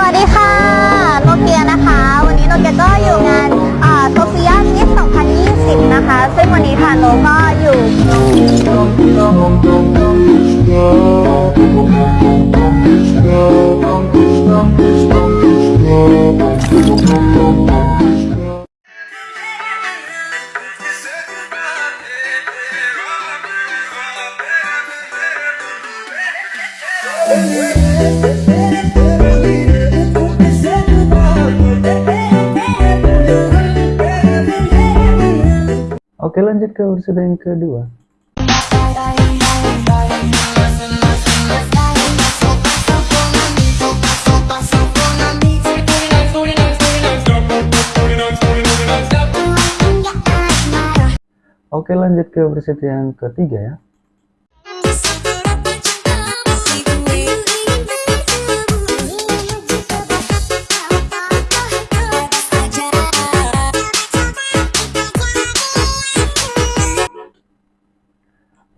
สวัสดีค่ะโนเกียนะคะ วันนี้โนเกียก็อยู่งานโซเฟียมิส2020 นะคะ ซึ่งวันนี้ทางโนก็อยู่ lanjut ke episode yang kedua. Oke lanjut ke episode yang ketiga ya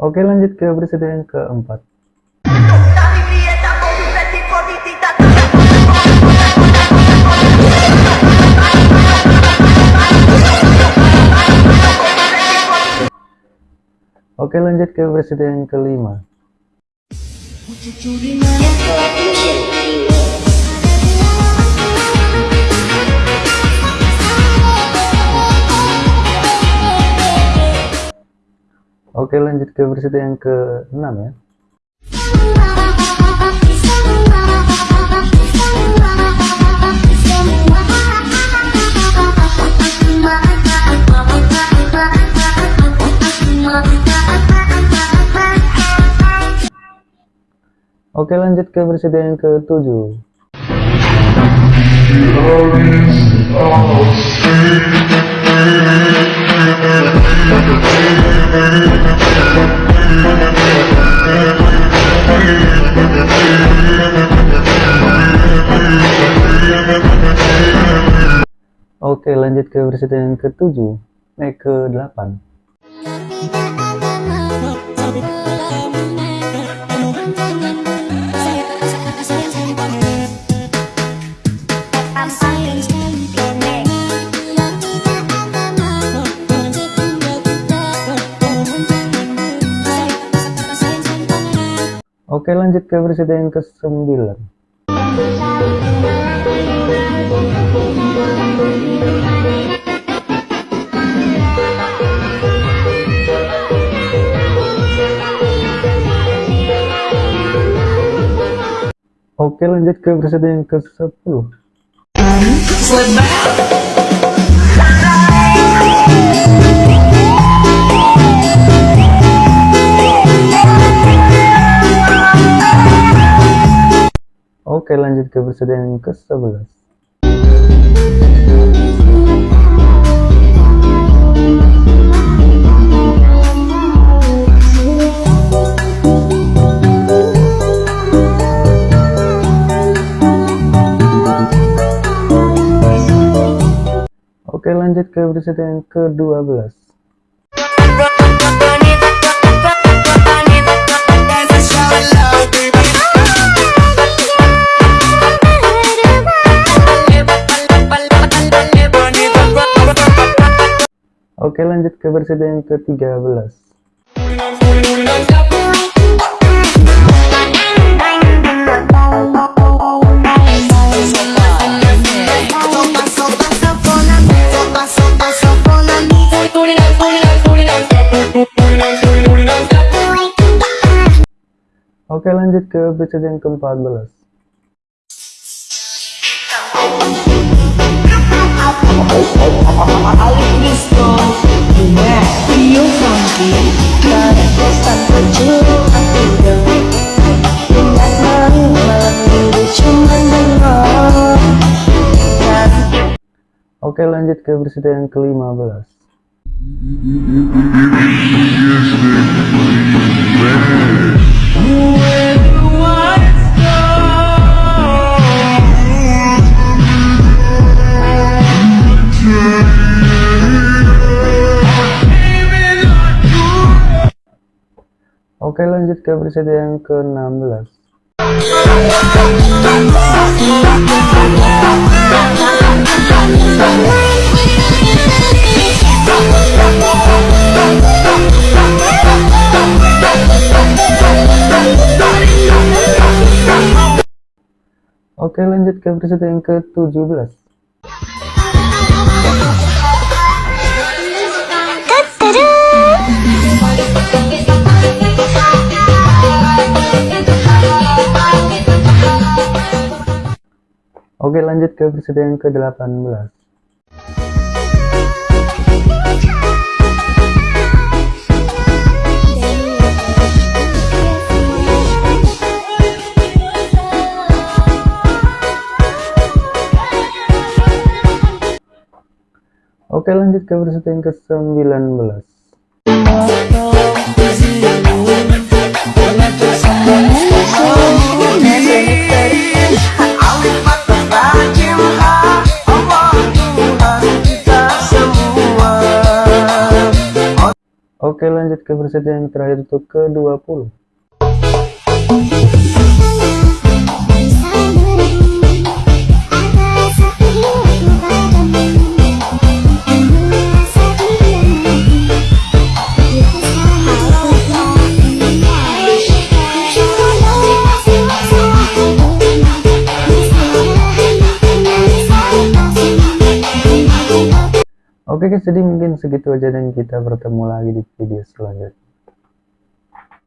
Oke lanjut ke episode yang keempat. Oke lanjut ke episode yang kelima Oke lanjut ke episode yang ke-6 ya. Oke lanjut ke episode yang ke-7 Oke lanjut ke episode yang ke-7 Eh ke-8 Oke lanjut ke episode yang ke-9 Oke lanjut ke episode yang ke-10 Oke lanjut ke episode yang ke-11 Oke lanjut ke episode yang ke-12 Oke lanjut ke episode yang ke-13 Oke lanjut ke episode yang ke-14 Oke lanjut ke episode yang ke-15 Oke lanjut ke episode yang ke-16 Oke lanjut ke versi yang ke-17 Oke lanjut ke versi yang ke-18 Oke lanjut ke versi yang ke-19 Oke lanjut ke versi yang terakhir itu ke-20 Oke guys, jadi mungkin segitu aja dan kita bertemu lagi di video selanjutnya.